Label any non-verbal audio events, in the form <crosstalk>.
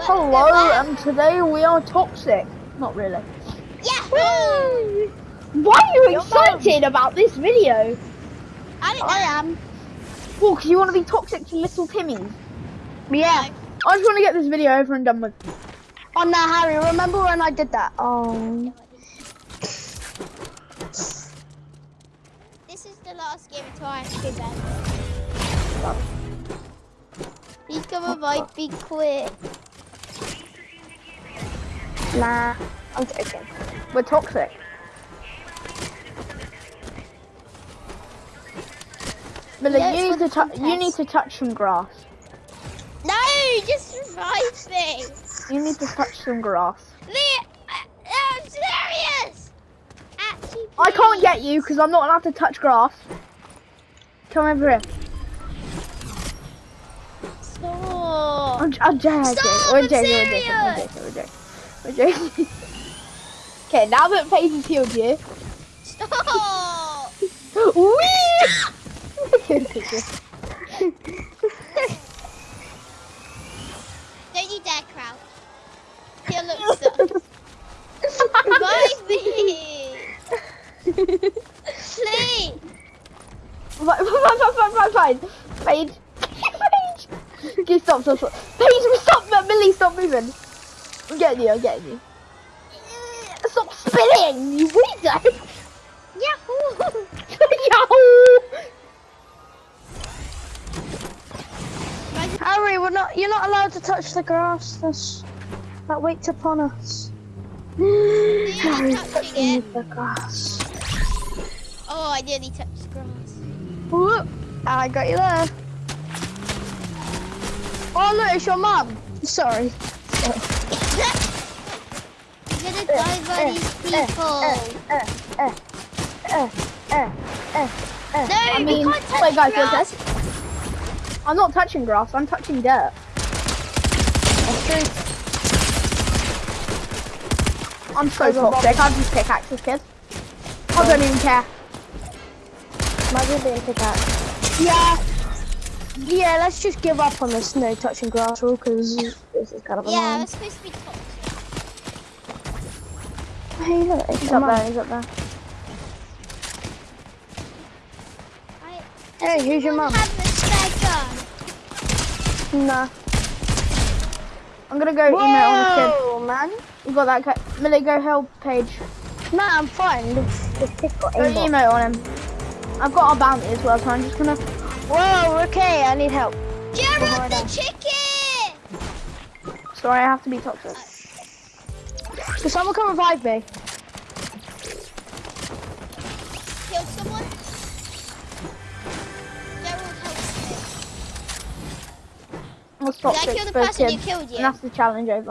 Hello, and today we are toxic. Not really. Yahoo! Why are you excited about this video? I don't know. I am. Well, because you want to be toxic to little Timmy. Yeah. I just want to get this video over and done with. Oh no, Harry, remember when I did that? Oh. This is the last game until I have to go bed. Please come revive me quick. Nah, I'm joking. We're toxic. Millie, Yeah, you need to touch. You need to touch some grass. No, just revive me. You need to touch some grass. Lee, I, uh, I'm serious. Actually, I can't get you because I'm not allowed to touch grass. Come over here. Stop. I'm, I'm joking. Stop, We're I'm joking. We're joking. We're joking. We're joking. We're joking. okay, now that Paige has healed you. Stop. <laughs> Don't you dare crouch. He'll look. Revive me. Please. Fine, fine, fine, fine, fine. Paige. Paige. Okay, stop, stop, stop. Paige, stop, Millie, stop moving. I'm getting you, I'm getting you. Stop spinning, you weirdo. Yahoo! <laughs> Yahoo! Harry, we're not. You're not allowed to touch the grass. That's that waits upon us. <gasps> Touching the grass. Oh, I nearly touched the grass. Whoop. I got you there. Oh look, it's your mum. Sorry. I'm gonna die by these people. Uh, uh, uh, uh, uh, uh. No, I mean, we can't touch wait, guys, wait, grass. guys. I'm not touching grass, I'm touching dirt. That's true. I'm so Guys, I'm toxic, I'll just pickaxes, kids. I don't even care. Imagine being pickaxe. Yeah. Yeah, let's just give up on this no touching grass rule because this is kind of Yeah, annoying. we're supposed to be toxic. Hey, look, it's He's up mum. there, he's up there. I, Hey, who's your Someone mum? have a spare gun. Nah. I'm gonna go email on this Whoa, oh, man. You got that, ca- Millie, go help Paige. Nah, I'm fine. The, the kid got Go email on him. I've got our bounty as well, so I'm just gonna... Whoa, okay, I need help. Gerald the chicken! Sorry, I have to be toxic. Can someone come revive me? Kill someone? Gerald help me. Stop Did I kill the person who kids, killed you? And that's the challenge over.